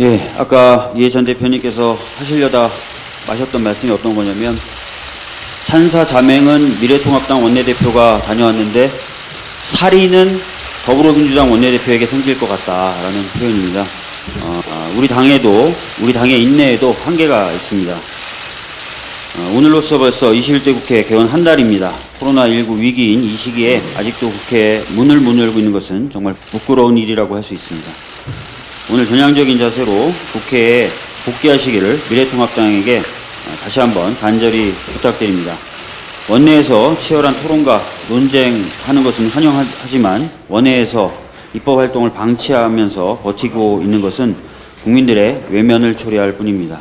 예, 아까 예 전 대표님께서 하시려다 마셨던 말씀이 어떤 거냐면 산사 자맹은 미래통합당 원내대표가 다녀왔는데 살인은 더불어민주당 원내대표에게 생길 것 같다라는 표현입니다. 어, 아, 우리 당에도 우리 당의 인내에도 한계가 있습니다. 어, 오늘로써 벌써 21대 국회 개원 한 달입니다. 코로나19 위기인 이 시기에 아직도 국회에 문을 못 열고 있는 것은 정말 부끄러운 일이라고 할 수 있습니다. 오늘 전향적인 자세로 국회에 복귀하시기를 미래통합당에게 어, 다시 한번 간절히 부탁드립니다. 원내에서 치열한 토론과 논쟁하는 것은 환영하지만 원내에서 입법 활동을 방치하면서 버티고 있는 것은 국민들의 외면을 초래할 뿐입니다.